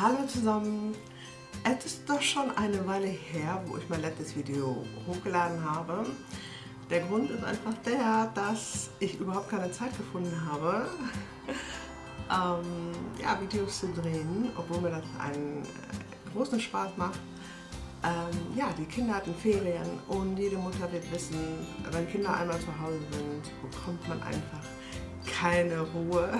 Hallo zusammen! Es ist doch schon eine Weile her, wo ich mein letztes Video hochgeladen habe. Der Grund ist einfach der, dass ich überhaupt keine Zeit gefunden habe, ähm, ja, Videos zu drehen, obwohl mir das einen äh, großen Spaß macht. Ähm, ja, die Kinder hatten Ferien und jede Mutter wird wissen, wenn Kinder einmal zu Hause sind, bekommt man einfach keine Ruhe.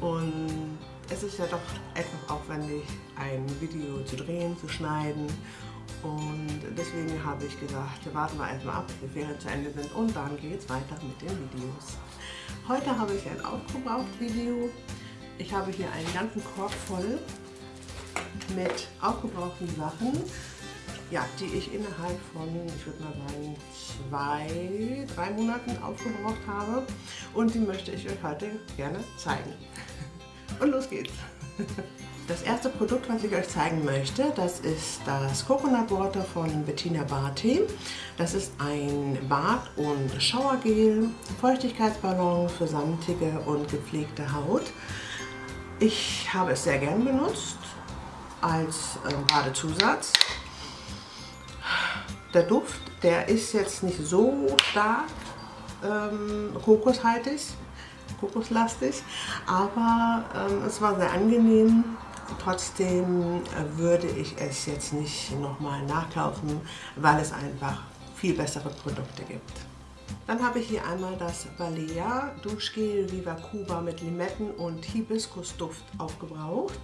Und es ist ja doch etwas aufwendig, ein Video zu drehen, zu schneiden. Und deswegen habe ich gesagt, warten wir erstmal ab, bis die Ferien zu Ende sind und dann geht es weiter mit den Videos. Heute habe ich ein Aufgebraucht-Video. Ich habe hier einen ganzen Korb voll mit aufgebrauchten Sachen, ja, die ich innerhalb von, ich würde mal sagen, zwei, drei Monaten aufgebraucht habe. Und die möchte ich euch heute gerne zeigen. Und los geht's! Das erste Produkt, was ich euch zeigen möchte, das ist das Coconut Water von Bettina Barty. Das ist ein Bad- und Schauergel, Feuchtigkeitsballon für samtige und gepflegte Haut. Ich habe es sehr gern benutzt als äh, Badezusatz. Der Duft, der ist jetzt nicht so stark ähm, kokoshaltig, kokoslastig, aber ähm, es war sehr angenehm. Trotzdem äh, würde ich es jetzt nicht nochmal nachkaufen, weil es einfach viel bessere Produkte gibt. Dann habe ich hier einmal das Balea Duschgel Viva Cuba mit Limetten und Hibiskusduft aufgebraucht.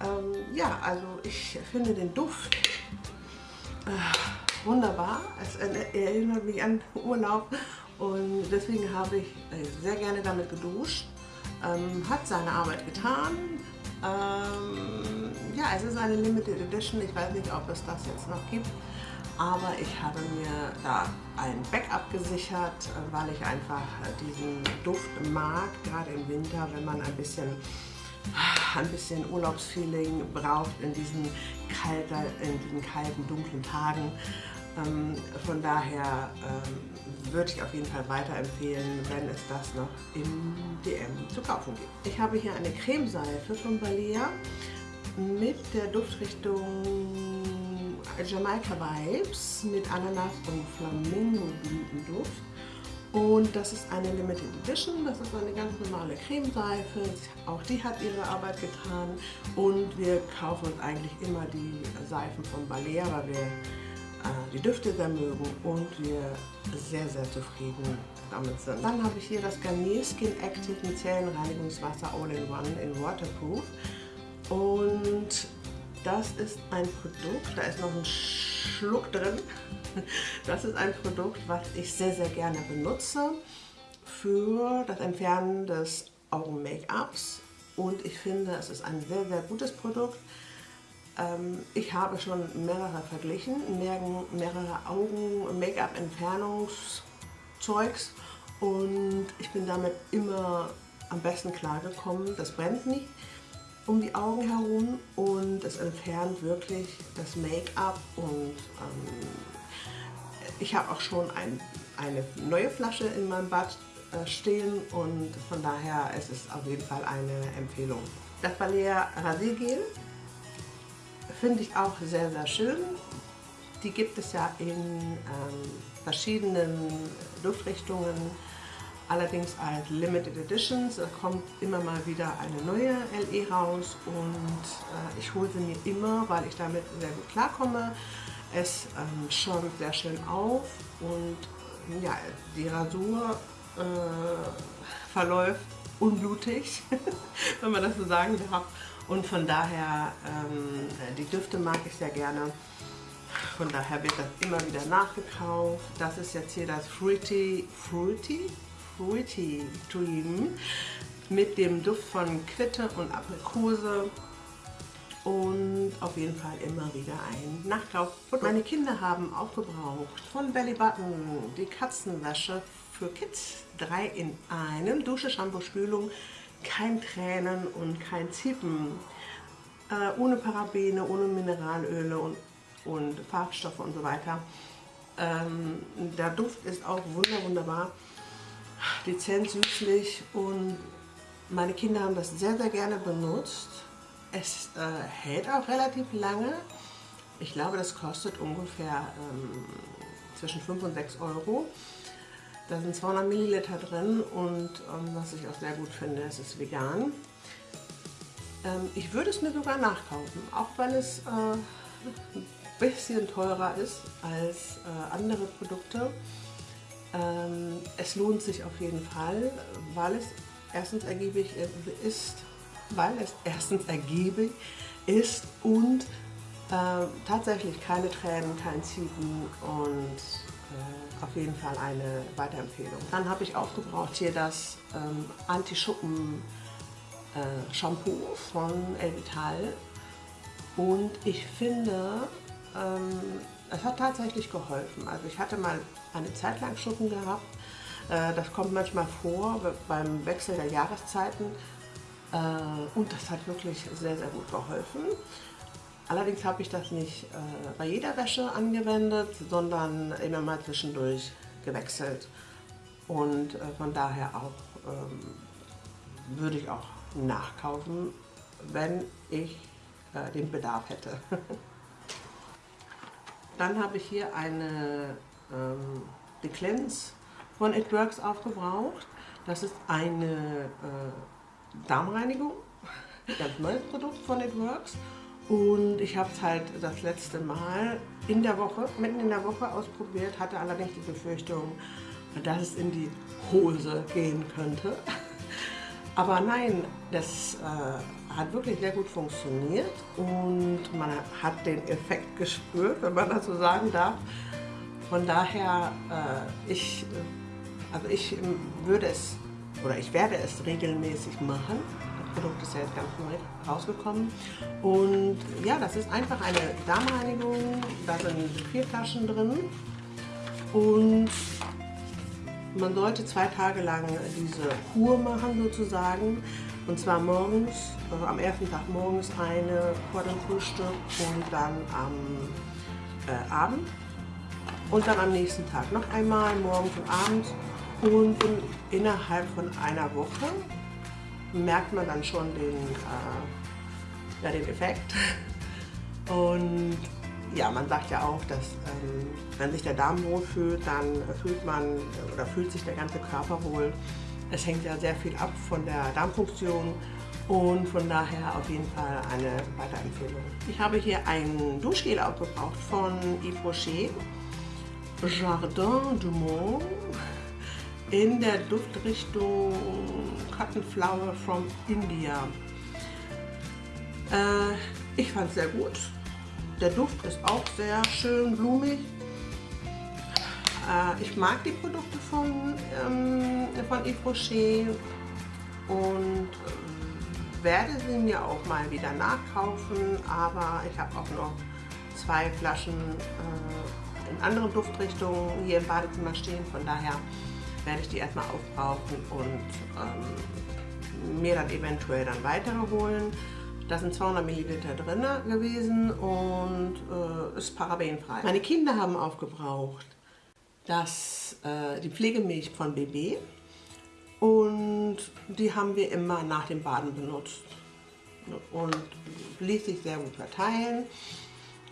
Ähm, ja, also ich finde den Duft äh, wunderbar. Es erinnert mich an Urlaub und deswegen habe ich äh, sehr gerne damit geduscht. Ähm, hat seine Arbeit getan. Ähm, ja, es ist eine Limited Edition. Ich weiß nicht, ob es das jetzt noch gibt. Aber ich habe mir da ein Backup gesichert, äh, weil ich einfach diesen Duft mag, gerade im Winter, wenn man ein bisschen ein bisschen Urlaubsfeeling braucht in diesen, kalter, in diesen kalten, dunklen Tagen. Ähm, von daher ähm, würde ich auf jeden Fall weiterempfehlen, wenn es das noch im DM zu kaufen gibt. Ich habe hier eine Cremeseife von Balea mit der Duftrichtung Jamaica Vibes mit Ananas und Flamingo-Blütenduft. Und das ist eine Limited Edition, das ist eine ganz normale Cremeseife, auch die hat ihre Arbeit getan und wir kaufen uns eigentlich immer die Seifen von Balea, weil wir die Düfte sehr mögen und wir sehr, sehr zufrieden damit sind. Dann habe ich hier das Garnier Skin Active Micellenreinigungswasser All-in-One in Waterproof und das ist ein Produkt, da ist noch ein Schluck drin. Das ist ein Produkt, was ich sehr, sehr gerne benutze für das Entfernen des Augen-Make-ups und ich finde, es ist ein sehr, sehr gutes Produkt. Ähm, ich habe schon mehrere verglichen, mehrere Augen-Make-up-Entfernungszeugs und ich bin damit immer am besten klargekommen. Das brennt nicht um die Augen herum und es entfernt wirklich das Make-up und ähm, ich habe auch schon ein, eine neue Flasche in meinem Bad äh, stehen und von daher ist es auf jeden Fall eine Empfehlung. Das Balea Rasiergel finde ich auch sehr, sehr schön. Die gibt es ja in ähm, verschiedenen Duftrichtungen allerdings als Limited Editions. Da kommt immer mal wieder eine neue LE raus und äh, ich hole sie mir immer, weil ich damit sehr gut klarkomme. Es ähm, schäumt sehr schön auf und ja, die Rasur äh, verläuft unblutig, wenn man das so sagen darf. Und von daher, ähm, die Düfte mag ich sehr gerne. Von daher wird das immer wieder nachgekauft. Das ist jetzt hier das Fruity, Fruity Fruity Dream mit dem Duft von Quitte und Aprikose und auf jeden Fall immer wieder ein Nachkauf. Und meine Kinder haben aufgebraucht von Belly Button die Katzenwäsche für Kids. Drei in einem. Dusche, Shampoo, Spülung, kein Tränen und kein Ziepen. Äh, ohne Parabene, ohne Mineralöle und, und Farbstoffe und so weiter. Ähm, der Duft ist auch wunder, wunderbar dezent süßlich und meine Kinder haben das sehr, sehr gerne benutzt. Es äh, hält auch relativ lange. Ich glaube, das kostet ungefähr ähm, zwischen 5 und 6 Euro. Da sind 200 Milliliter drin und ähm, was ich auch sehr gut finde, es ist vegan. Ähm, ich würde es mir sogar nachkaufen, auch wenn es äh, ein bisschen teurer ist als äh, andere Produkte. Ähm, es lohnt sich auf jeden Fall, weil es erstens ergiebig ist, weil es erstens ergiebig ist und äh, tatsächlich keine Tränen, kein Ziegen und auf jeden Fall eine Weiterempfehlung. Dann habe ich aufgebraucht hier das ähm, Anti-Schuppen äh, von Elvital und ich finde, ähm, es hat tatsächlich geholfen. Also ich hatte mal eine Zeit lang Schuppen gehabt, äh, das kommt manchmal vor beim Wechsel der Jahreszeiten äh, und das hat wirklich sehr, sehr gut geholfen. Allerdings habe ich das nicht äh, bei jeder Wäsche angewendet, sondern immer mal zwischendurch gewechselt. Und von daher auch ähm, würde ich auch nachkaufen, wenn ich den Bedarf hätte. Dann habe ich hier eine ähm, The Cleanse von It Works aufgebraucht. Das ist eine äh, Darmreinigung, ein ganz neues Produkt von It Works. Und ich habe es halt das letzte Mal in der Woche, mitten in der Woche ausprobiert, hatte allerdings die Befürchtung, dass es in die Hose gehen könnte. Aber nein, das äh, hat wirklich sehr gut funktioniert und man hat den Effekt gespürt, wenn man das so sagen darf. Von daher, äh, ich, äh, also ich würde es oder ich werde es regelmäßig machen. Produkt ist ja jetzt ganz neu rausgekommen. Und ja, das ist einfach eine Darmreinigung. Da sind vier Flaschen drin. Und man sollte zwei Tage lang diese Kur machen sozusagen. Und zwar morgens, äh, am ersten Tag morgens eine vor dem Frühstück und dann am äh, Abend und dann am nächsten Tag noch einmal, morgens und abends. Und innerhalb von einer Woche merkt man dann schon den, äh, ja, den Effekt. Und ja, man sagt ja auch, dass ähm, wenn sich der Darm wohl fühlt, dann fühlt man oder fühlt sich der ganze Körper wohl. Es hängt ja sehr viel ab von der Darmfunktion und von daher auf jeden Fall eine Weiterempfehlung. Ich habe hier ein Duschgel aufgebraucht von Yves Rocher. Jardin du Monde in der Duftrichtung Cotton Flower from India. Äh, ich fand es sehr gut. Der Duft ist auch sehr schön blumig. Äh, ich mag die Produkte von, ähm, von Yves Rocher und äh, werde sie mir auch mal wieder nachkaufen, aber ich habe auch noch zwei Flaschen äh, in anderen Duftrichtungen hier im Badezimmer stehen. Von daher werde ich die erstmal aufbrauchen und ähm, mir dann eventuell dann weitere holen. Da sind 200 Milliliter drin gewesen und äh, ist parabenfrei. Meine Kinder haben aufgebraucht das, äh, die Pflegemilch von BB und die haben wir immer nach dem Baden benutzt und ließ sich sehr gut verteilen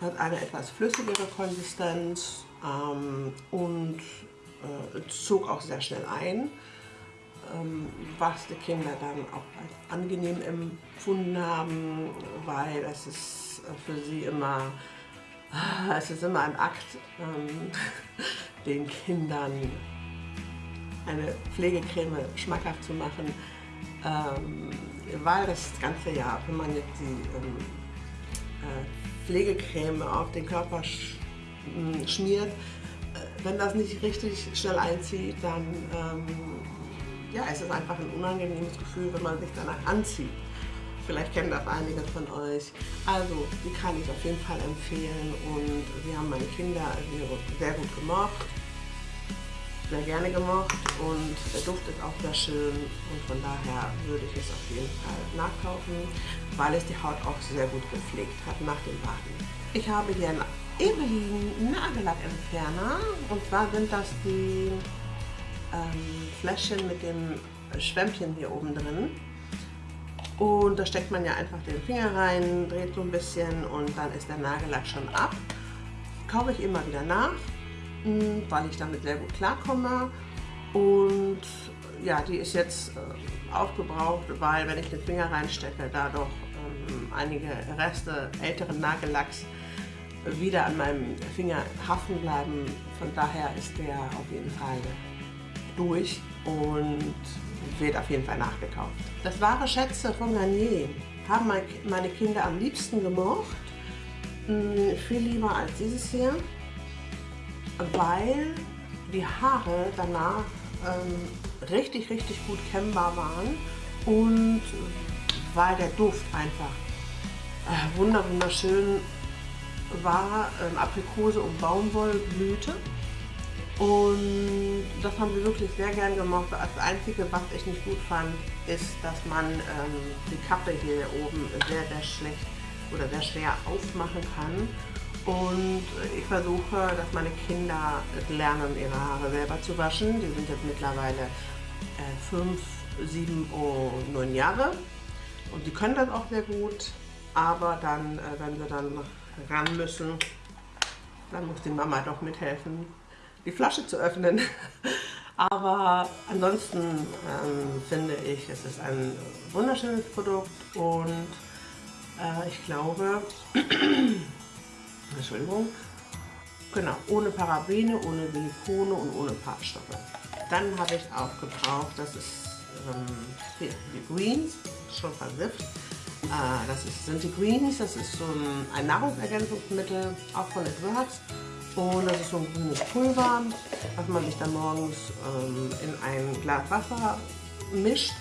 hat eine etwas flüssigere Konsistenz ähm, und äh, zog auch sehr schnell ein, ähm, was die Kinder dann auch als angenehm empfunden haben, weil es ist für sie immer, es ist immer ein Akt, ähm, den Kindern eine Pflegecreme schmackhaft zu machen, ähm, weil das ganze Jahr, wenn man jetzt die äh, Pflegecreme auf den Körper sch hm, schmiert, äh, wenn das nicht richtig schnell einzieht, dann ähm, ja, es einfach ein unangenehmes Gefühl, wenn man sich danach anzieht. Vielleicht kennen das einige von euch. Also, die kann ich auf jeden Fall empfehlen und wir haben meine Kinder sehr gut gemocht, sehr gerne gemocht und der Duft ist auch sehr schön und von daher würde ich es auf jeden Fall nachkaufen weil es die Haut auch sehr gut gepflegt hat nach dem Baden. Ich habe hier einen Evelyn Nagellackentferner und zwar sind das die ähm, Fläschchen mit dem Schwämmchen hier oben drin. Und da steckt man ja einfach den Finger rein, dreht so ein bisschen und dann ist der Nagellack schon ab. Kaufe ich immer wieder nach, hm, weil ich damit sehr gut klarkomme. Und ja, die ist jetzt äh, aufgebraucht, weil wenn ich den Finger reinstecke, da doch ähm, einige Reste älteren Nagellacks wieder an meinem Finger haften bleiben. Von daher ist der auf jeden Fall durch und wird auf jeden Fall nachgekauft. Das wahre Schätze von Garnier haben meine Kinder am liebsten gemocht. Hm, viel lieber als dieses hier, weil die Haare danach ähm, richtig, richtig gut kennbar waren und weil der Duft einfach äh, wunderschön war, ähm, Aprikose und Baumwollblüte. Und das haben wir wirklich sehr gern gemacht. Das Einzige, was ich nicht gut fand, ist, dass man ähm, die Kappe hier oben sehr, sehr schlecht oder sehr schwer aufmachen kann. Und ich versuche, dass meine Kinder lernen, ihre Haare selber zu waschen. Die sind jetzt mittlerweile äh, fünf, sieben und neun Jahre. Und die können das auch sehr gut. Aber dann, äh, wenn sie dann ran müssen, dann muss die Mama doch mithelfen die Flasche zu öffnen. Aber ansonsten ähm, finde ich, es ist ein wunderschönes Produkt und äh, ich glaube, Entschuldigung, genau, ohne Parabene, ohne Silikone und ohne Farbstoffe. Dann habe ich auch gebraucht, das ist ähm, hier, die Greens, schon versifft. Äh, das ist, sind die Greens, das ist so ein, ein Nahrungsergänzungsmittel, auch von Edwards. Und das ist so ein grünes Pulver, was man sich dann morgens ähm, in ein Glas Wasser mischt.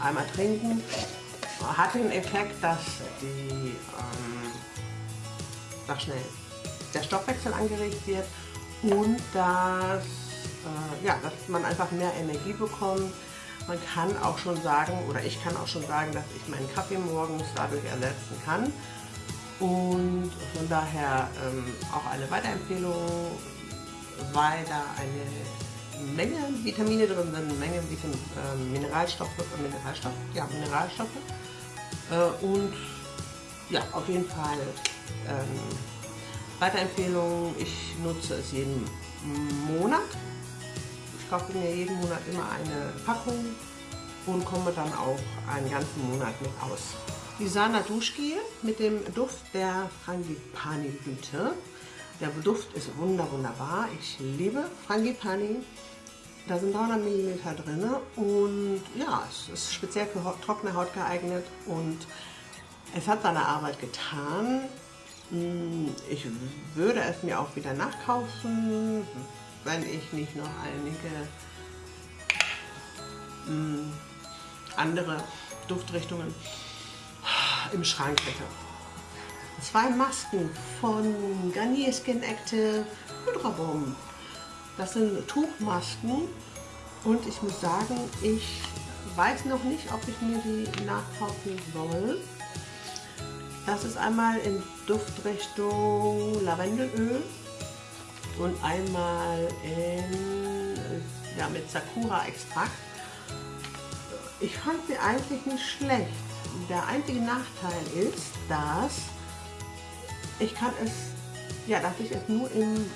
Einmal trinken. Hat den Effekt, dass die, ähm, sag schnell, der Stoffwechsel angeregt wird und dass, äh, ja, dass man einfach mehr Energie bekommt. Man kann auch schon sagen, oder ich kann auch schon sagen, dass ich meinen Kaffee morgens dadurch ersetzen kann. Und von daher ähm, auch eine Weiterempfehlung, weil da eine Menge Vitamine drin sind, eine Menge Vitam äh, Mineralstoffe, äh, Mineralstoff, ja, Mineralstoffe. Äh, und ja, auf jeden Fall ähm, Weiterempfehlung, ich nutze es jeden Monat. Kaufe mir jeden Monat immer eine Packung und komme dann auch einen ganzen Monat mit aus. Die Sana Duschgel mit dem Duft der Frangipani-Blüte. Der Duft ist wunder wunderbar. Ich liebe Frangipani. Da sind 300 ml drin und ja, es ist speziell für trockene Haut geeignet und es hat seine Arbeit getan. Hm, ich würde es mir auch wieder nachkaufen, wenn ich nicht noch einige hm, andere Duftrichtungen im Schrank hätte. Zwei Masken von Garnier Skin Active Hydra Bomb. Das sind Tuchmasken und ich muss sagen, ich weiß noch nicht, ob ich mir die nachkaufen soll. Das ist einmal in Duftrichtung Lavendelöl und einmal in, ja, mit Sakura Extrakt. Ich fand sie eigentlich nicht schlecht. Der einzige Nachteil ist, dass ich kann es, ja, dass ich es nur in,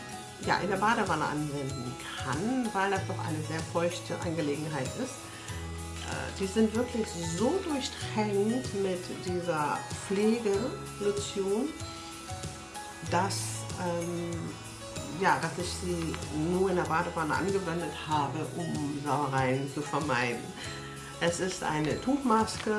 ja, in der Badewanne anwenden kann, weil das doch eine sehr feuchte Angelegenheit ist. Äh, die sind wirklich so durchtränkt mit dieser Pflegelotion, dass, ähm, ja, dass ich sie nur in der Badewanne angewendet habe, um Sauereien zu vermeiden. Es ist eine Tuchmaske,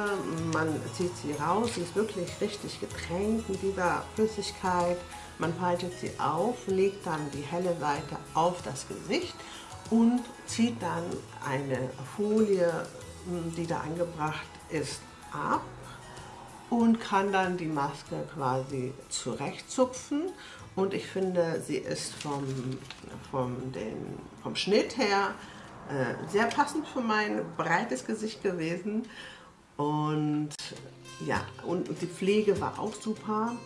man zieht sie raus, sie ist wirklich richtig getränkt mit dieser Flüssigkeit. Man faltet sie auf, legt dann die helle Seite auf das Gesicht und zieht dann eine Folie, die da angebracht ist, ab und kann dann die Maske quasi zurechtzupfen. Und ich finde, sie ist vom, vom, den, vom Schnitt her äh, sehr passend für mein breites Gesicht gewesen. Und ja, und, und die Pflege war auch super.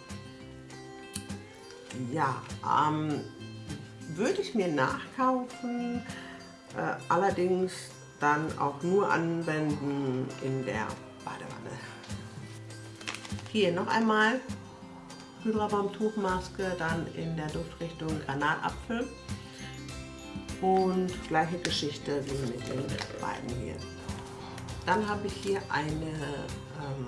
Ja, ähm, würde ich mir nachkaufen, äh, allerdings dann auch nur anwenden in der Badewanne. hier noch einmal Hydrabaum-Tuchmaske, dann in der Duftrichtung Granatapfel. Und gleiche Geschichte wie mit den beiden hier. Dann habe ich hier eine, ähm,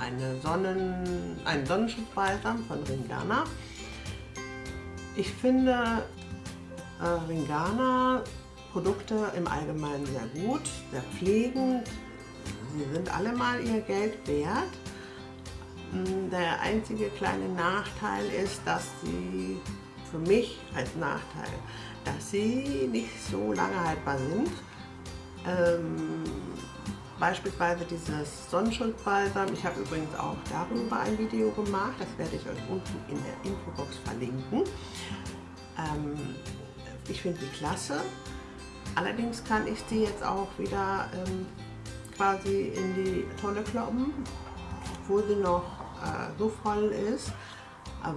eine Sonnen, einen Sonnenschutzbalsam von Ringana. Ich finde äh, Ringana Produkte im Allgemeinen sehr gut, sehr pflegend. Sie sind alle mal ihr Geld wert. Der einzige kleine Nachteil ist, dass sie für mich als Nachteil, dass sie nicht so lange haltbar sind. Ähm, beispielsweise dieses Sonnenschutzbalsam. Ich habe übrigens auch darüber ein Video gemacht. Das werde ich euch unten in der Infobox verlinken. Ähm, ich finde die klasse. Allerdings kann ich sie jetzt auch wieder ähm, quasi in die Tonne kloppen, wo sie noch äh, so voll ist,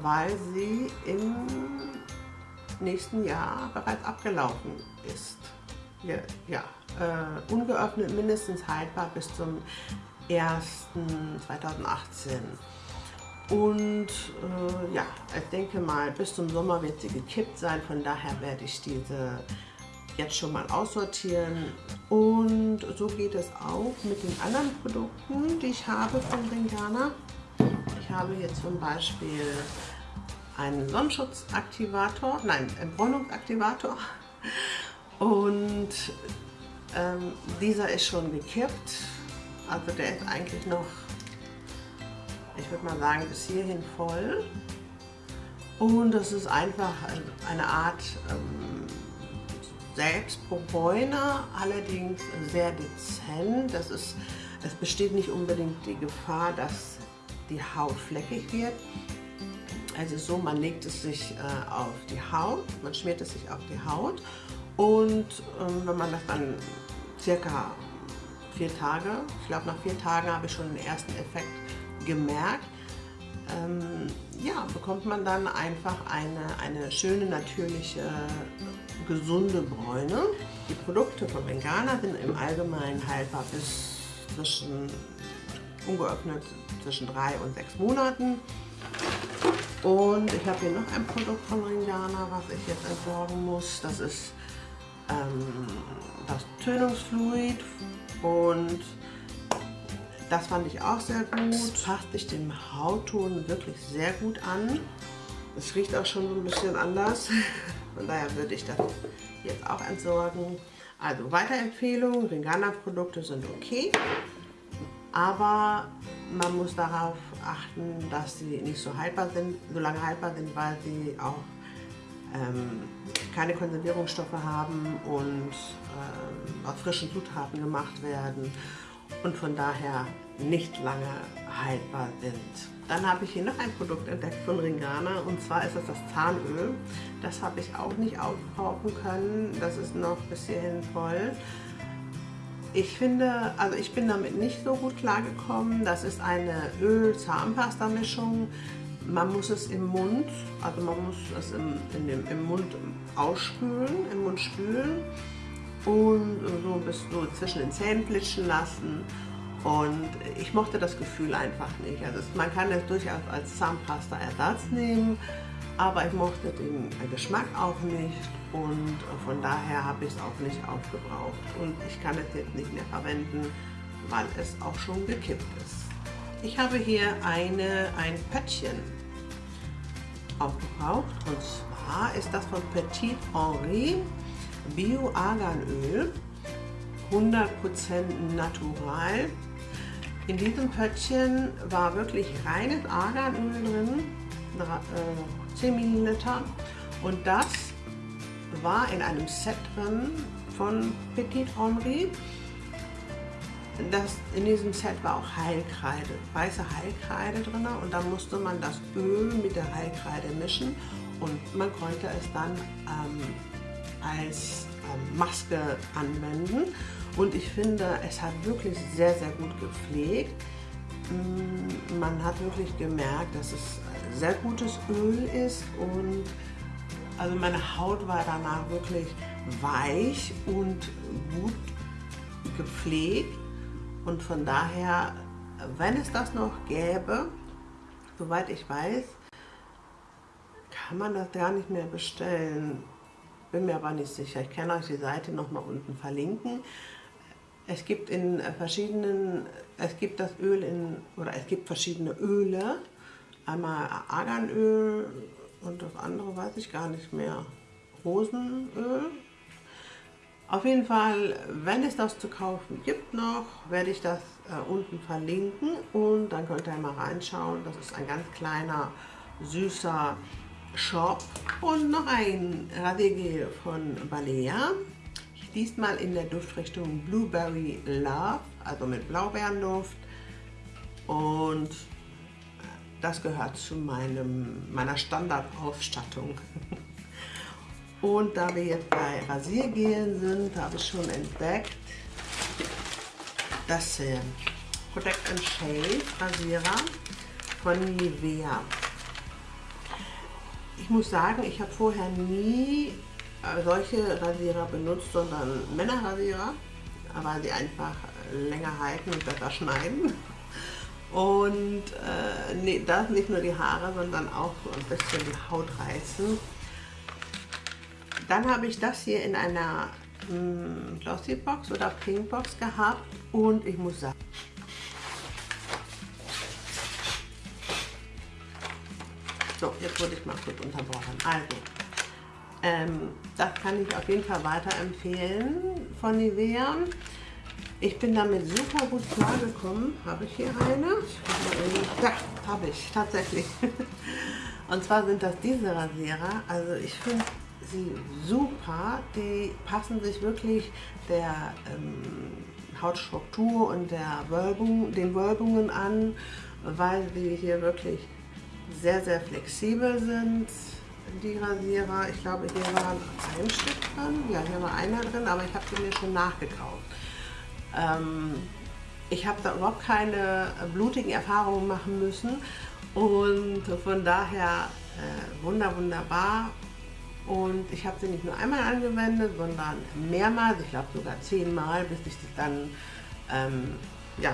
weil sie im nächsten Jahr bereits abgelaufen ist. Ja, ja äh, ungeöffnet mindestens haltbar bis zum 1.2018. Und äh, ja, ich denke mal, bis zum Sommer wird sie gekippt sein, von daher werde ich diese jetzt schon mal aussortieren. Und so geht es auch mit den anderen Produkten, die ich habe von Ringana. Ich habe hier zum Beispiel einen Sonnenschutzaktivator, nein, Bräunungsaktivator. Und ähm, dieser ist schon gekippt. Also der ist eigentlich noch, ich würde mal sagen, bis hierhin voll. Und das ist einfach eine Art ähm, Selbstbräuner, allerdings sehr dezent. Das ist, es besteht nicht unbedingt die Gefahr, dass die Haut fleckig wird. Also so, man legt es sich äh, auf die Haut, man schmiert es sich auf die Haut und ähm, wenn man das dann circa vier Tage, ich glaube nach vier Tagen habe ich schon den ersten Effekt gemerkt, ähm, ja, bekommt man dann einfach eine, eine schöne, natürliche, gesunde Bräune. Die Produkte von Bengana sind im Allgemeinen haltbar bis zwischen, ungeöffnet, zwischen drei und sechs Monaten. Und ich habe hier noch ein Produkt von Ringana, was ich jetzt entsorgen muss. Das ist ähm, das Tönungsfluid und das fand ich auch sehr gut. Passt sich dem Hautton wirklich sehr gut an. Es riecht auch schon so ein bisschen anders. Von daher würde ich das jetzt auch entsorgen. Also Weiterempfehlung, Ringana-Produkte sind okay. Aber man muss darauf achten, dass sie nicht so haltbar sind, so lange haltbar sind, weil sie auch ähm, keine Konservierungsstoffe haben und ähm, aus frischen Zutaten gemacht werden und von daher nicht lange haltbar sind. Dann habe ich hier noch ein Produkt entdeckt von Ringana und zwar ist das das Zahnöl. Das habe ich auch nicht aufkaufen können, das ist noch bis hierhin voll. Ich finde, also ich bin damit nicht so gut klargekommen. Das ist eine Öl-Zahnpasta-Mischung. Man muss es im Mund, also man muss es im, dem, im Mund ausspülen, im Mund spülen und so bis so zwischen den Zähnen flitschen lassen. Und ich mochte das Gefühl einfach nicht. Also man kann es durchaus als Zahnpasta-Ersatz nehmen, aber ich mochte den Geschmack auch nicht und von daher habe ich es auch nicht aufgebraucht. Und ich kann es jetzt nicht mehr verwenden, weil es auch schon gekippt ist. Ich habe hier eine, ein Pöttchen aufgebraucht und zwar ist das von Petit Henri Bio-Arganöl, 100% natural. In diesem Pöttchen war wirklich reines Arganöl drin, 10 äh, Milliliter. Und das war in einem Set drin von Petit Henri. Das, in diesem Set war auch Heilkreide, weiße Heilkreide drin und dann musste man das Öl mit der Heilkreide mischen und man konnte es dann ähm, als ähm, Maske anwenden. Und ich finde, es hat wirklich sehr, sehr gut gepflegt. Mm, man hat wirklich gemerkt, dass es sehr gutes Öl ist und also meine Haut war danach wirklich weich und gut gepflegt und von daher wenn es das noch gäbe, soweit ich weiß, kann man das gar nicht mehr bestellen. Bin mir aber nicht sicher. Ich kann euch die Seite nochmal unten verlinken. Es gibt in verschiedenen, es gibt das Öl in, oder es gibt verschiedene Öle. Einmal Arganöl und das andere weiß ich gar nicht mehr. Rosenöl. Auf jeden Fall, wenn es das zu kaufen gibt noch, werde ich das äh, unten verlinken und dann könnt ihr mal reinschauen. Das ist ein ganz kleiner, süßer Shop und noch ein Radiergel von Balea. Diesmal in der Duftrichtung Blueberry Love, also mit Blaubeerenduft. Und das gehört zu meinem, meiner Standardausstattung. Und da wir jetzt bei Rasiergelen sind, habe ich schon entdeckt, das äh, Protect and Shave Rasierer von Nivea. Ich muss sagen, ich habe vorher nie solche Rasierer benutzt, sondern Männerrasierer, weil sie einfach länger halten und besser schneiden. Und äh, nee, das nicht nur die Haare, sondern auch ein bisschen die Haut reißen. Dann habe ich das hier in einer hm, Glossy Box oder Pink Box gehabt und ich muss sagen, So, jetzt wurde ich mal kurz unterbrochen. Also, ähm, das kann ich auf jeden Fall weiterempfehlen von Nivea. Ich bin damit super gut klargekommen. Habe ich hier eine? Ja, habe ich tatsächlich. Und zwar sind das diese Rasierer. Also ich finde sie super. Die passen sich wirklich der ähm, Hautstruktur und der Wölbung, den Wölbungen an, weil sie hier wirklich sehr, sehr flexibel sind, die Rasierer. Ich glaube, hier war ein Stück drin. Ja, hier war einer drin, aber ich habe sie mir schon nachgekauft. Ähm, ich habe da überhaupt keine blutigen Erfahrungen machen müssen und von daher äh, wunder, wunderbar. Und ich habe sie nicht nur einmal angewendet, sondern mehrmals, ich glaube sogar zehnmal, bis ich sie dann, ähm, ja,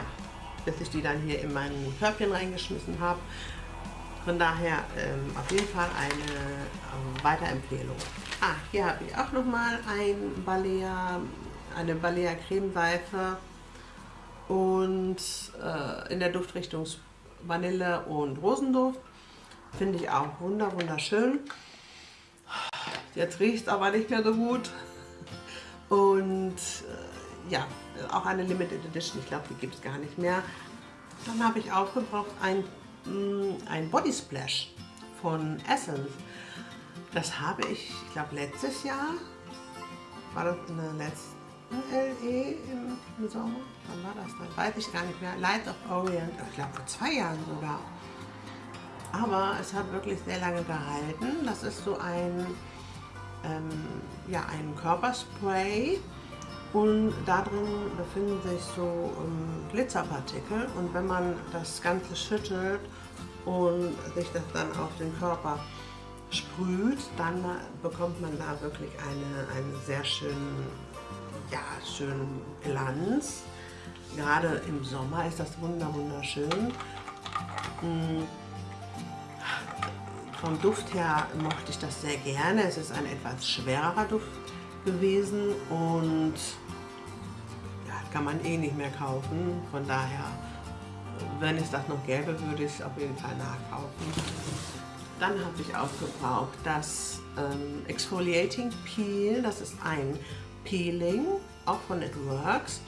bis ich die dann hier in mein Körbchen reingeschmissen habe. Von daher ähm, auf jeden Fall eine äh, Weiterempfehlung. Ah, hier habe ich auch nochmal ein Balea, eine Balea Cremeseife und äh, in der Duftrichtung Vanille und Rosenduft. Finde ich auch wunder wunderschön. Jetzt riecht es aber nicht mehr so gut. Und äh, ja, auch eine Limited Edition, ich glaube, die gibt es gar nicht mehr. Dann habe ich aufgebraucht ein ein Body Splash von Essence. Das habe ich, ich glaube letztes Jahr, war das in der letzten LE im, Sommer? Wann war das dann? Weiß ich gar nicht mehr. Light of Orient, ich glaube vor zwei Jahren sogar. Aber es hat wirklich sehr lange gehalten. Das ist so ein, ähm, ja, ein Körperspray und da drin befinden sich so ähm, Glitzerpartikel und wenn man das Ganze schüttelt und sich das dann auf den Körper sprüht, dann bekommt man da wirklich eine, einen sehr schönen, ja, schönen Glanz. Gerade im Sommer ist das wunderschön. Hm. Vom Duft her mochte ich das sehr gerne. Es ist ein etwas schwerer Duft gewesen und ja, kann man eh nicht mehr kaufen. Von daher, wenn es das noch gäbe, würde ich es auf jeden Fall nachkaufen. Dann habe ich auch gebraucht das ähm, Exfoliating Peel. Das ist ein Peeling, auch von It Works.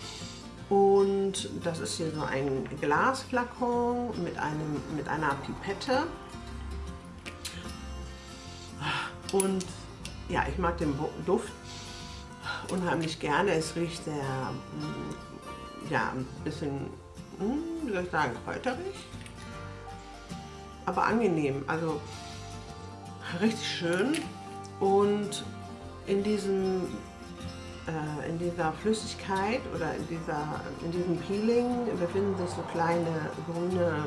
Und das ist hier so ein Glasflakon mit, einem, mit einer Pipette. Und ja, ich mag den Duft unheimlich gerne. Es riecht sehr, mm, ja, ein bisschen, mm, wie soll ich sagen, kräuterig. Aber angenehm, also richtig schön. Und in diesem äh, in dieser Flüssigkeit oder in, dieser, in diesem Peeling befinden sich so kleine grüne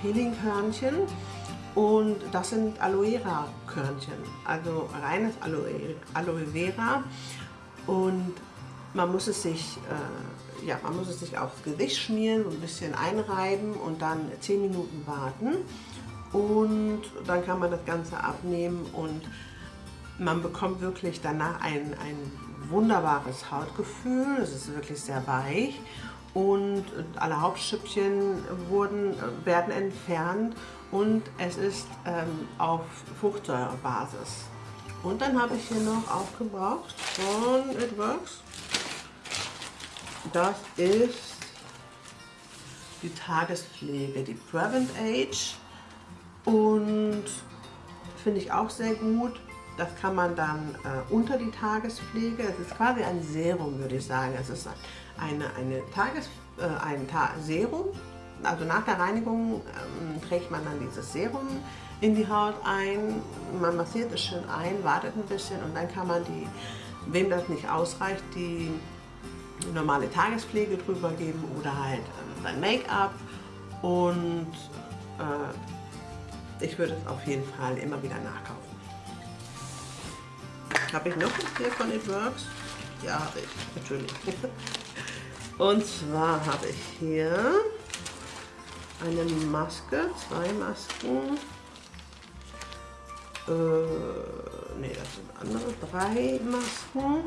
Peelingkörnchen und das sind Aloe Vera Körnchen, also reines Aloe, Aloe Vera und man muss es sich äh, ja, man muss es sich aufs Gesicht schmieren, ein bisschen einreiben und dann 10 Minuten warten. Und dann kann man das Ganze abnehmen und man bekommt wirklich danach ein, ein wunderbares Hautgefühl. Es ist wirklich sehr weich und alle Hauptschüppchen wurden, werden entfernt und es ist ähm, auf Fruchtsäurebasis. Und dann habe ich hier noch aufgebraucht von It Works. Das ist die Tagespflege, die Prevent Age und finde ich auch sehr gut. Das kann man dann äh, unter die Tagespflege, es ist quasi ein Serum, würde ich sagen. Es ist eine, eine Tages, äh, ein Ta Serum, also nach der Reinigung ähm, trägt man dann dieses Serum in die Haut ein, man massiert es schön ein, wartet ein bisschen und dann kann man die, wem das nicht ausreicht, die normale Tagespflege drüber geben oder halt ähm, sein Make-up und äh, ich würde es auf jeden Fall immer wieder nachkaufen. Habe ich noch was hier von It Works? Ja, habe ich, natürlich. Und zwar habe ich hier eine Maske, zwei Masken. Äh, ne, das sind andere, drei Masken.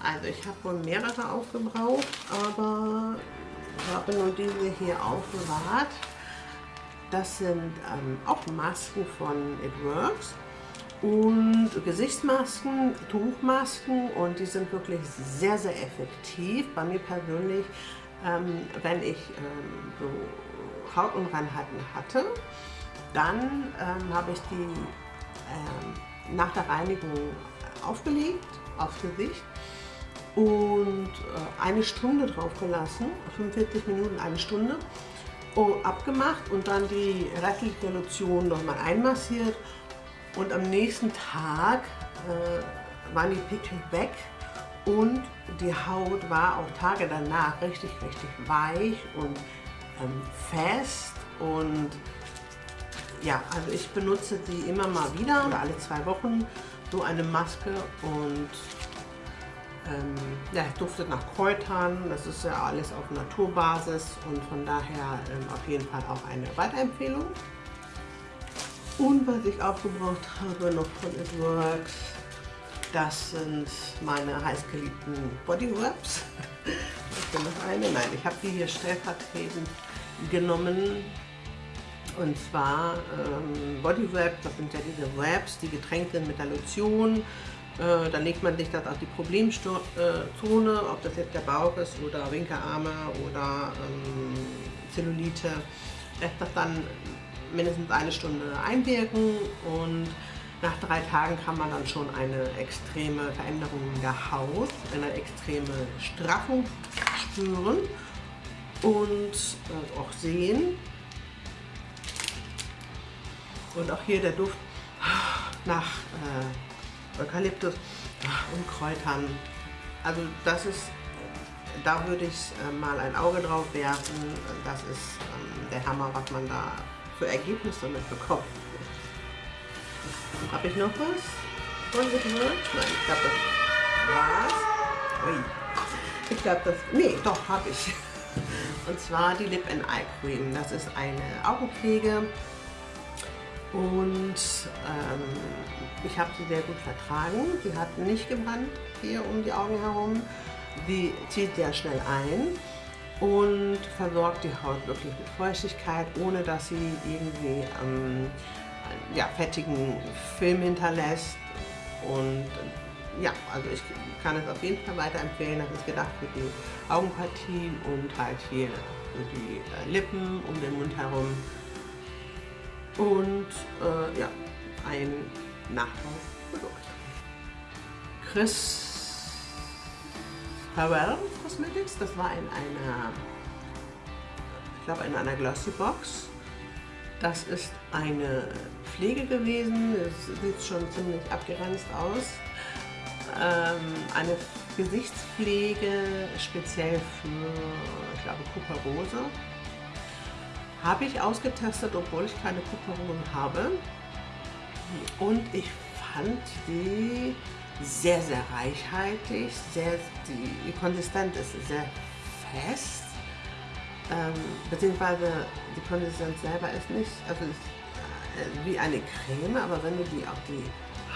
Also ich habe wohl mehrere aufgebraucht, aber ich habe nur diese hier aufbewahrt. Das sind ähm, auch Masken von It Works und Gesichtsmasken, Tuchmasken und die sind wirklich sehr, sehr effektiv. Bei mir persönlich, ähm, wenn ich ähm, so Hautunreinheiten hatte, dann ähm, habe ich die ähm, nach der Reinigung aufgelegt aufs Gesicht und äh, eine Stunde drauf gelassen, 45 Minuten, eine Stunde, abgemacht und dann die restliche Lotion nochmal einmassiert und am nächsten Tag äh, waren die Pickel weg und die Haut war auch Tage danach richtig, richtig weich und ähm, fest und ja, also ich benutze die immer mal wieder, alle zwei Wochen, so eine Maske und ähm, ja, duftet nach Kräutern, das ist ja alles auf Naturbasis und von daher ähm, auf jeden Fall auch eine Weiterempfehlung. Und was ich aufgebraucht habe noch von It Works, das sind meine heißgeliebten Body Wraps. Ich bin noch eine, nein, ich habe die hier stellvertretend genommen. Und zwar ähm, Body Wraps, das sind ja diese Wraps, die getränkt sind mit der Lotion. Äh, dann legt man sich das auf die Problemzone, ob das jetzt der Bauch ist oder Winkelarme oder ähm, Zellulite. Lässt das dann mindestens eine Stunde einwirken und nach drei Tagen kann man dann schon eine extreme Veränderung in der Haut, eine extreme Straffung spüren und äh, auch sehen. Und auch hier der Duft nach äh, Eukalyptus und Kräutern. Also das ist, da würde ich äh, mal ein Auge drauf werfen. Das ist ähm, der Hammer, was man da für Ergebnisse mitbekommen. Habe ich noch was von Nein, ich glaube, das war's. Ui. Ich glaube, das... Nee, doch, habe ich. Und zwar die Lip and Eye Cream. Das ist eine Augenpflege. Und ähm, ich habe sie sehr gut vertragen. Sie hat nicht gebrannt hier um die Augen herum. Die zieht sehr schnell ein und versorgt die Haut wirklich mit Feuchtigkeit, ohne dass sie irgendwie ähm, ja, fettigen Film hinterlässt. Und ja, also ich kann es auf jeden Fall weiterempfehlen. Das ist gedacht für die Augenpartie und halt hier für die äh, Lippen um den Mund herum. Und äh, ja, ein Nachlaufprodukt. Chris Farewell Cosmetics. Das war in einer, ich glaube in einer Glossy Box. Das ist eine Pflege gewesen. Es sieht schon ziemlich abgeranzt aus. Ähm, eine Gesichtspflege speziell für, ich glaube, Kuperose. Habe ich ausgetestet, obwohl ich keine Kuperose habe. Und ich fand die sehr, sehr reichhaltig, sehr, die, die Konsistenz ist sehr fest, ähm, beziehungsweise die Konsistenz selber ist nicht, also ist äh, wie eine Creme, aber wenn du die auf die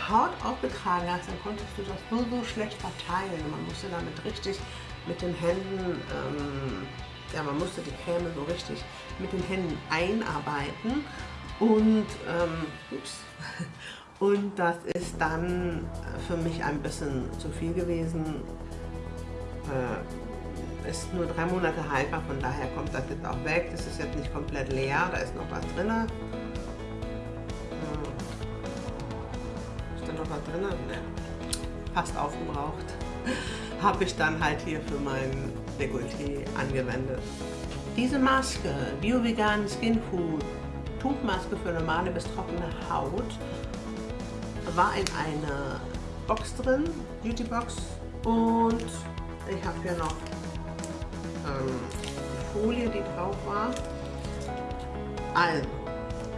Haut aufgetragen hast, dann konntest du das nur so schlecht verteilen. Man musste damit richtig mit den Händen, ähm, ja, man musste die Creme so richtig mit den Händen einarbeiten und, ähm, ups, und das ist dann für mich ein bisschen zu viel gewesen. Äh, ist nur drei Monate haltbar, von daher kommt das jetzt auch weg. Das ist jetzt nicht komplett leer, da ist noch was drin. Äh, ist da noch was drin? Ne, fast aufgebraucht. Habe ich dann halt hier für mein Dekolleté angewendet. Diese Maske, Bio-Vegan Skin Food, Tuchmaske für normale bis trockene Haut, war in einer Box drin, Beauty Box und ich habe hier noch ähm, Folie, die drauf war. Also,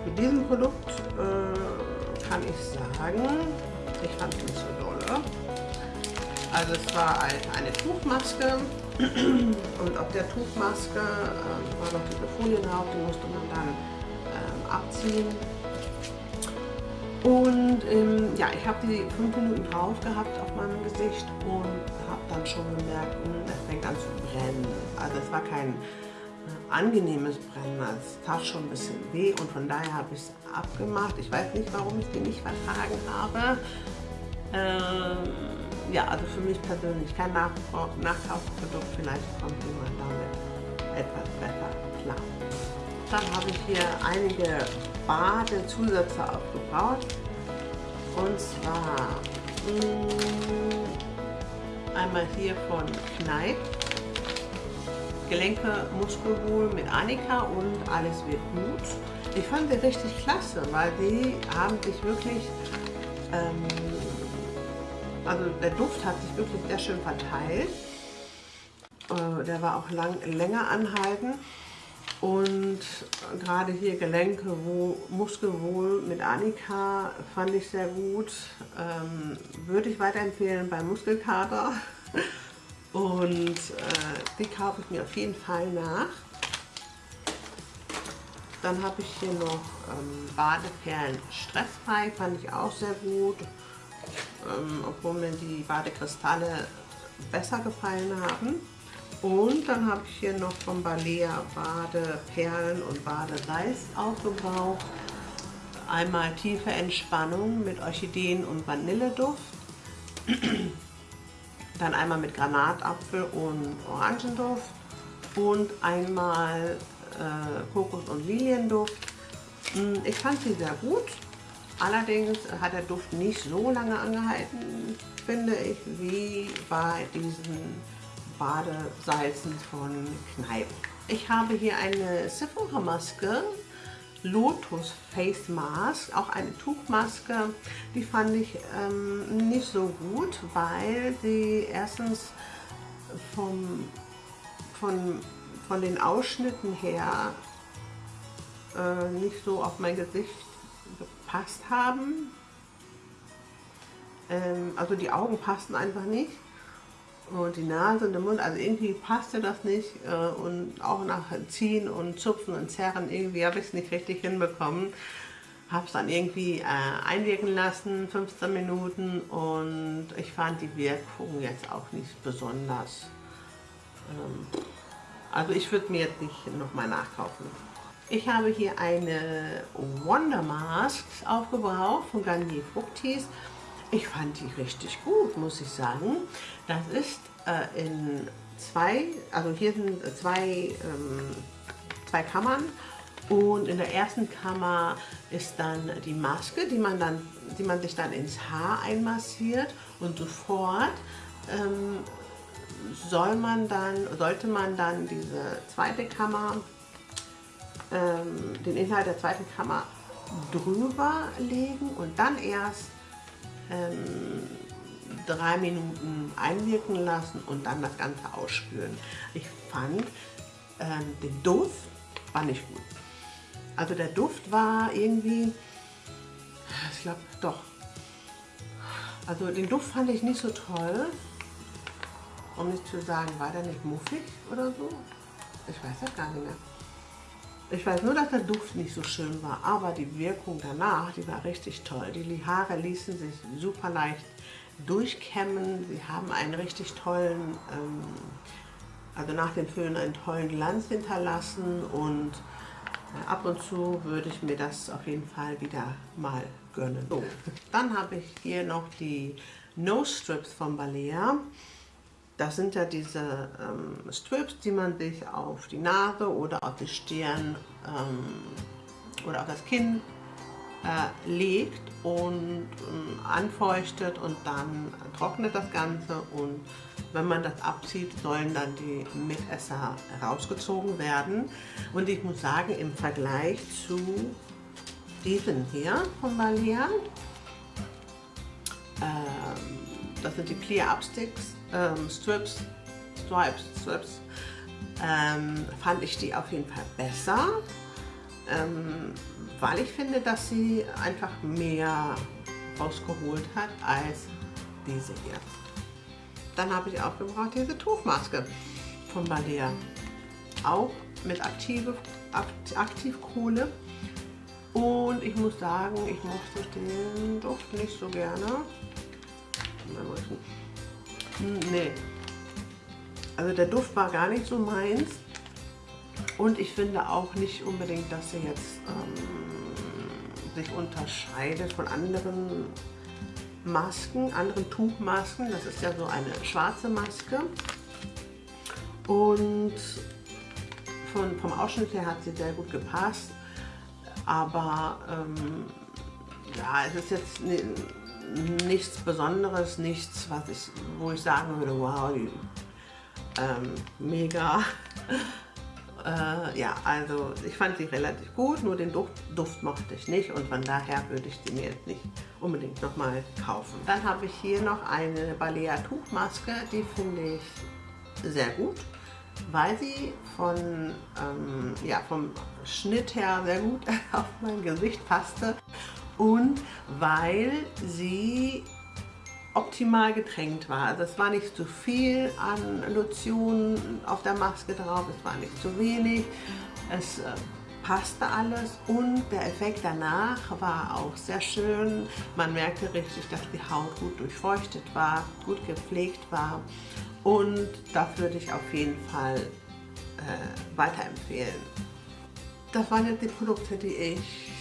mit diesem Produkt äh, kann ich sagen, ich fand es nicht so dolle. Also es war eine Tuchmaske und auf der Tuchmaske äh, war noch diese Folie drauf, die musste man dann ähm, abziehen und ähm, ja, ich habe die fünf Minuten drauf gehabt auf meinem Gesicht und habe dann schon gemerkt, hm, es fängt an zu brennen. Also es war kein äh, angenehmes Brennen, also es tat schon ein bisschen weh und von daher habe ich es abgemacht. Ich weiß nicht, warum ich die nicht vertragen habe. Ähm, ja, also für mich persönlich kein Nachkaufprodukt, vielleicht kommt jemand damit etwas besser klar. Dann habe ich hier einige Badezusätze aufgebaut. Und zwar mh, mm, einmal hier von Kneipp. Gelenke Muskelwohl mit Annika und alles wird gut. Ich fand die richtig klasse, weil die haben sich wirklich, ähm, also der Duft hat sich wirklich sehr schön verteilt. Äh, der war auch lang, länger anhalten. Und gerade hier Gelenke, wo Muskelwohl mit Annika fand ich sehr gut. Ähm, würde ich weiterempfehlen bei Muskelkater. Und äh, die kaufe ich mir auf jeden Fall nach. Dann habe ich hier noch ähm, Badeperlen stressfrei, fand ich auch sehr gut. Ähm, obwohl mir die Badekristalle besser gefallen haben. Und dann habe ich hier noch von Balea Badeperlen und Badesalz aufgebraucht. Einmal tiefe Entspannung mit Orchideen und Vanilleduft. Dann einmal mit Granatapfel und Orangenduft. Und einmal äh, Kokos- und Lilienduft. Hm, ich fand sie sehr gut. Allerdings hat der Duft nicht so lange angehalten, finde ich, wie bei diesen Badesalzen von Kneipp. Ich habe hier eine Sephora Maske, Lotus Face Mask, auch eine Tuchmaske. Die fand ich ähm, nicht so gut, weil sie erstens vom, von, von den Ausschnitten her äh, nicht so auf mein Gesicht gepasst haben. Ähm, also die Augen passten einfach nicht und die Nase und der Mund, also irgendwie passte das nicht äh, und auch nach Ziehen und Zupfen und Zerren, irgendwie habe ich es nicht richtig hinbekommen. Habe es dann irgendwie äh, einwirken lassen, 15 Minuten und ich fand die Wirkung jetzt auch nicht besonders. Ähm, also ich würde mir jetzt nicht nochmal nachkaufen. Ich habe hier eine Wonder Mask aufgebraucht von Garnier Fructis. Ich fand die richtig gut, muss ich sagen. Das ist äh, in zwei, also hier sind zwei, ähm, zwei Kammern und in der ersten Kammer ist dann die Maske, die man, dann, die man sich dann ins Haar einmassiert und sofort ähm, soll man dann, sollte man dann diese zweite Kammer, ähm, den Inhalt der zweiten Kammer drüber legen und dann erst ähm, drei Minuten einwirken lassen und dann das Ganze ausspülen. Ich fand ähm, den Duft war nicht gut. Also der Duft war irgendwie, ich glaube doch, Also den Duft fand ich nicht so toll. Um nicht zu sagen, war der nicht muffig oder so? Ich weiß das gar nicht mehr. Ich weiß nur, dass der Duft nicht so schön war, aber die Wirkung danach, die war richtig toll. Die Haare ließen sich super leicht durchkämmen. Sie haben einen richtig tollen, ähm, also nach dem Föhn einen tollen Glanz hinterlassen und äh, ab und zu würde ich mir das auf jeden Fall wieder mal gönnen. So, dann habe ich hier noch die Nose Strips von Balea. Das sind ja diese ähm, Strips, die man sich auf die Nase oder auf die Stirn ähm, oder auf das Kinn äh, legt und ähm, anfeuchtet und dann trocknet das Ganze und wenn man das abzieht, sollen dann die Mitesser rausgezogen werden. Und ich muss sagen, im Vergleich zu diesen hier von Balea, ähm, das sind die Clear Up Sticks, ähm, Strips, Stripes, Strips, ähm, fand ich die auf jeden Fall besser, ähm, weil ich finde, dass sie einfach mehr rausgeholt hat als diese hier. Dann habe ich auch gebraucht diese Tuchmaske von Balea. Auch mit aktive, Aktivkohle. Und ich muss sagen, ich mochte den Duft nicht so gerne. Hm, nee. Also der Duft war gar nicht so meins. Und ich finde auch nicht unbedingt, dass er jetzt ähm, sich unterscheidet von anderen Masken, anderen Tuchmasken. Das ist ja so eine schwarze Maske. Und von, vom Ausschnitt her hat sie sehr gut gepasst. Aber ähm, ja, es ist jetzt nichts Besonderes, nichts, was ich, wo ich sagen würde, wow, ähm, mega. äh, ja, also ich fand sie relativ gut, nur den Duft, Duft mochte ich nicht und von daher würde ich sie mir jetzt nicht unbedingt nochmal kaufen. Dann habe ich hier noch eine Balea Tuchmaske, die finde ich sehr gut, weil sie von, ähm, ja, vom Schnitt her sehr gut auf mein Gesicht passte und weil sie optimal getränkt war. Also es war nicht zu viel an Lotion auf der Maske drauf, es war nicht zu wenig, es äh, passte alles und der Effekt danach war auch sehr schön. Man merkte richtig, dass die Haut gut durchfeuchtet war, gut gepflegt war und das würde ich auf jeden Fall äh, weiterempfehlen. Das waren jetzt die Produkte, die ich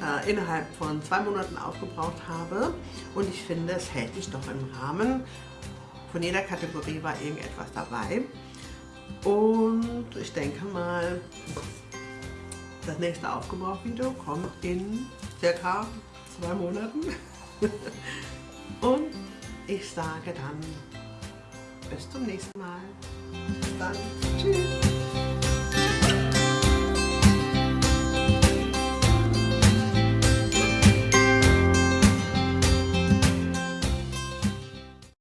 äh, innerhalb von zwei Monaten aufgebraucht habe. Und ich finde, es hält sich doch im Rahmen. Von jeder Kategorie war irgendetwas dabei. Und ich denke mal, das nächste Aufgebraucht-Video kommt in circa zwei Monaten. Und ich sage dann bis zum nächsten Mal. Bis dann. Tschüss.